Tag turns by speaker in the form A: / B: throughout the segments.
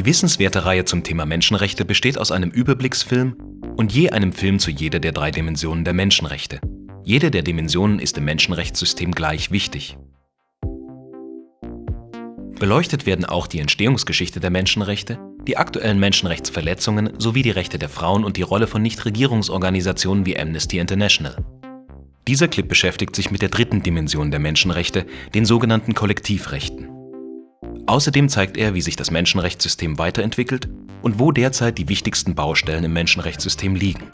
A: Die wissenswerte Reihe zum Thema Menschenrechte besteht aus einem Überblicksfilm und je einem Film zu jeder der drei Dimensionen der Menschenrechte. Jede der Dimensionen ist im Menschenrechtssystem gleich wichtig. Beleuchtet werden auch die Entstehungsgeschichte der Menschenrechte, die aktuellen Menschenrechtsverletzungen sowie die Rechte der Frauen und die Rolle von Nichtregierungsorganisationen wie Amnesty International. Dieser Clip beschäftigt sich mit der dritten Dimension der Menschenrechte, den sogenannten Kollektivrechten. Außerdem zeigt er, wie sich das Menschenrechtssystem weiterentwickelt und wo derzeit die wichtigsten Baustellen im Menschenrechtssystem liegen.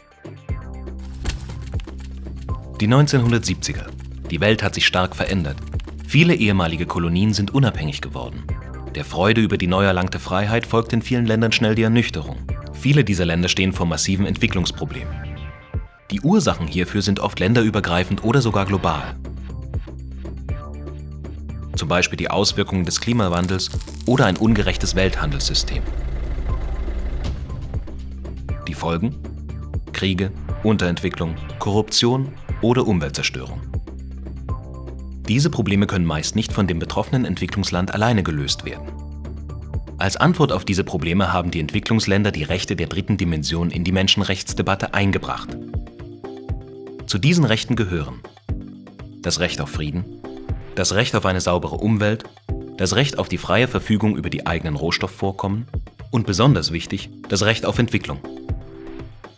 A: Die 1970er. Die Welt hat sich stark verändert. Viele ehemalige Kolonien sind unabhängig geworden. Der Freude über die neu erlangte Freiheit folgt in vielen Ländern schnell die Ernüchterung. Viele dieser Länder stehen vor massiven Entwicklungsproblemen. Die Ursachen hierfür sind oft länderübergreifend oder sogar global. Zum Beispiel die Auswirkungen des Klimawandels oder ein ungerechtes Welthandelssystem. Die Folgen? Kriege, Unterentwicklung, Korruption oder Umweltzerstörung. Diese Probleme können meist nicht von dem betroffenen Entwicklungsland alleine gelöst werden. Als Antwort auf diese Probleme haben die Entwicklungsländer die Rechte der dritten Dimension in die Menschenrechtsdebatte eingebracht. Zu diesen Rechten gehören das Recht auf Frieden, das Recht auf eine saubere Umwelt, das Recht auf die freie Verfügung über die eigenen Rohstoffvorkommen und besonders wichtig, das Recht auf Entwicklung.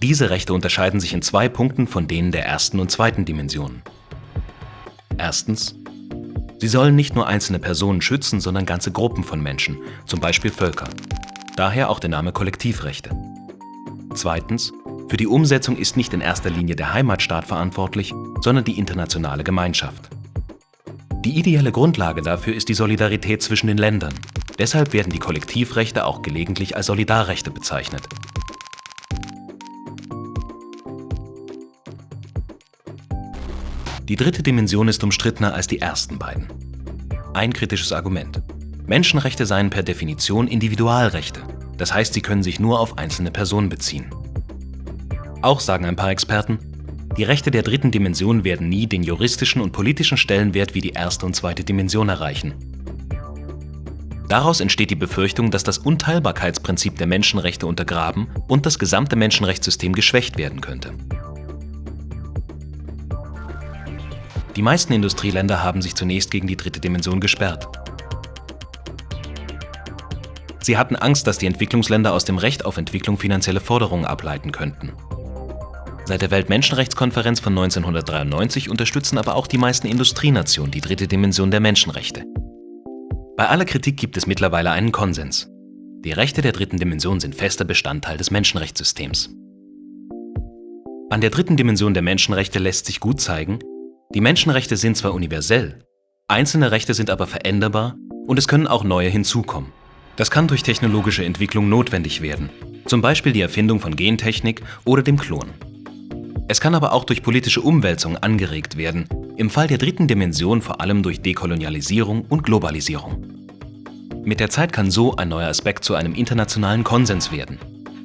A: Diese Rechte unterscheiden sich in zwei Punkten von denen der ersten und zweiten Dimensionen. Erstens, sie sollen nicht nur einzelne Personen schützen, sondern ganze Gruppen von Menschen, zum Beispiel Völker. Daher auch der Name Kollektivrechte. Zweitens, für die Umsetzung ist nicht in erster Linie der Heimatstaat verantwortlich, sondern die internationale Gemeinschaft. Die ideelle Grundlage dafür ist die Solidarität zwischen den Ländern. Deshalb werden die Kollektivrechte auch gelegentlich als Solidarrechte bezeichnet. Die dritte Dimension ist umstrittener als die ersten beiden. Ein kritisches Argument. Menschenrechte seien per Definition Individualrechte. Das heißt, sie können sich nur auf einzelne Personen beziehen. Auch sagen ein paar Experten, die Rechte der dritten Dimension werden nie den juristischen und politischen Stellenwert wie die erste und zweite Dimension erreichen. Daraus entsteht die Befürchtung, dass das Unteilbarkeitsprinzip der Menschenrechte untergraben und das gesamte Menschenrechtssystem geschwächt werden könnte. Die meisten Industrieländer haben sich zunächst gegen die dritte Dimension gesperrt. Sie hatten Angst, dass die Entwicklungsländer aus dem Recht auf Entwicklung finanzielle Forderungen ableiten könnten. Seit der Weltmenschenrechtskonferenz von 1993 unterstützen aber auch die meisten Industrienationen die dritte Dimension der Menschenrechte. Bei aller Kritik gibt es mittlerweile einen Konsens. Die Rechte der dritten Dimension sind fester Bestandteil des Menschenrechtssystems. An der dritten Dimension der Menschenrechte lässt sich gut zeigen, die Menschenrechte sind zwar universell, einzelne Rechte sind aber veränderbar und es können auch neue hinzukommen. Das kann durch technologische Entwicklung notwendig werden, zum Beispiel die Erfindung von Gentechnik oder dem Klon. Es kann aber auch durch politische Umwälzung angeregt werden, im Fall der dritten Dimension vor allem durch Dekolonialisierung und Globalisierung. Mit der Zeit kann so ein neuer Aspekt zu einem internationalen Konsens werden.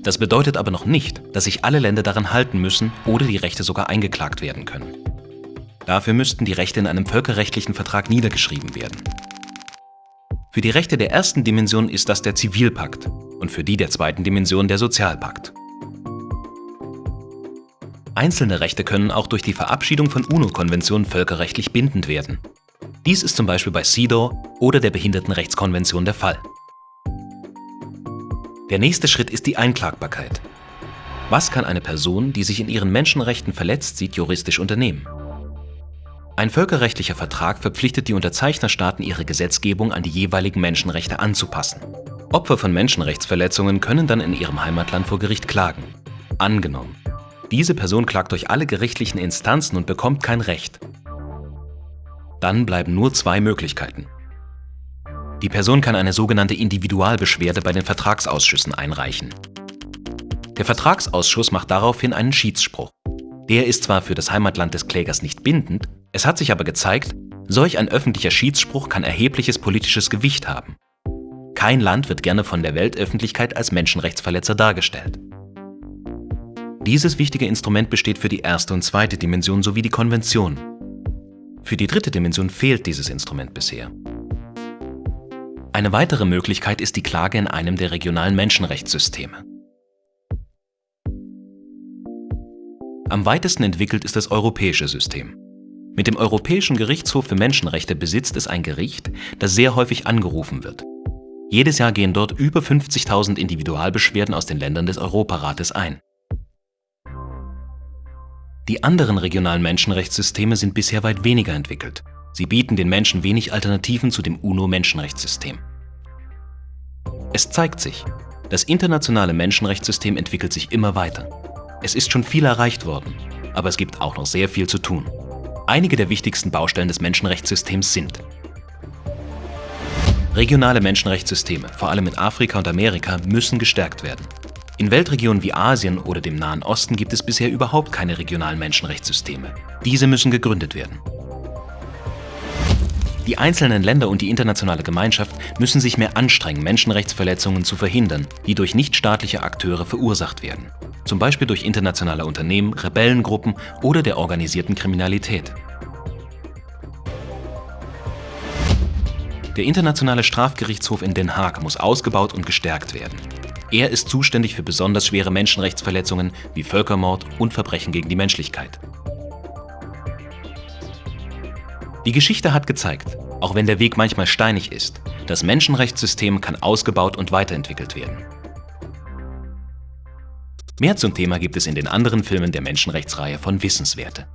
A: Das bedeutet aber noch nicht, dass sich alle Länder daran halten müssen oder die Rechte sogar eingeklagt werden können. Dafür müssten die Rechte in einem völkerrechtlichen Vertrag niedergeschrieben werden. Für die Rechte der ersten Dimension ist das der Zivilpakt und für die der zweiten Dimension der Sozialpakt. Einzelne Rechte können auch durch die Verabschiedung von UNO-Konventionen völkerrechtlich bindend werden. Dies ist zum Beispiel bei CEDAW oder der Behindertenrechtskonvention der Fall. Der nächste Schritt ist die Einklagbarkeit. Was kann eine Person, die sich in ihren Menschenrechten verletzt sieht, juristisch unternehmen? Ein völkerrechtlicher Vertrag verpflichtet die Unterzeichnerstaaten, ihre Gesetzgebung an die jeweiligen Menschenrechte anzupassen. Opfer von Menschenrechtsverletzungen können dann in ihrem Heimatland vor Gericht klagen. Angenommen, diese Person klagt durch alle gerichtlichen Instanzen und bekommt kein Recht. Dann bleiben nur zwei Möglichkeiten. Die Person kann eine sogenannte Individualbeschwerde bei den Vertragsausschüssen einreichen. Der Vertragsausschuss macht daraufhin einen Schiedsspruch. Der ist zwar für das Heimatland des Klägers nicht bindend, es hat sich aber gezeigt, solch ein öffentlicher Schiedsspruch kann erhebliches politisches Gewicht haben. Kein Land wird gerne von der Weltöffentlichkeit als Menschenrechtsverletzer dargestellt. Dieses wichtige Instrument besteht für die erste und zweite Dimension sowie die Konvention. Für die dritte Dimension fehlt dieses Instrument bisher. Eine weitere Möglichkeit ist die Klage in einem der regionalen Menschenrechtssysteme. Am weitesten entwickelt ist das europäische System. Mit dem Europäischen Gerichtshof für Menschenrechte besitzt es ein Gericht, das sehr häufig angerufen wird. Jedes Jahr gehen dort über 50.000 Individualbeschwerden aus den Ländern des Europarates ein. Die anderen regionalen Menschenrechtssysteme sind bisher weit weniger entwickelt. Sie bieten den Menschen wenig Alternativen zu dem UNO-Menschenrechtssystem. Es zeigt sich, das internationale Menschenrechtssystem entwickelt sich immer weiter. Es ist schon viel erreicht worden, aber es gibt auch noch sehr viel zu tun. Einige der wichtigsten Baustellen des Menschenrechtssystems sind Regionale Menschenrechtssysteme, vor allem in Afrika und Amerika, müssen gestärkt werden. In Weltregionen wie Asien oder dem Nahen Osten gibt es bisher überhaupt keine regionalen Menschenrechtssysteme. Diese müssen gegründet werden. Die einzelnen Länder und die internationale Gemeinschaft müssen sich mehr anstrengen, Menschenrechtsverletzungen zu verhindern, die durch nichtstaatliche Akteure verursacht werden zum Beispiel durch internationale Unternehmen, Rebellengruppen oder der organisierten Kriminalität. Der Internationale Strafgerichtshof in Den Haag muss ausgebaut und gestärkt werden. Er ist zuständig für besonders schwere Menschenrechtsverletzungen wie Völkermord und Verbrechen gegen die Menschlichkeit. Die Geschichte hat gezeigt, auch wenn der Weg manchmal steinig ist, das Menschenrechtssystem kann ausgebaut und weiterentwickelt werden. Mehr zum Thema gibt es in den anderen Filmen der Menschenrechtsreihe von Wissenswerte.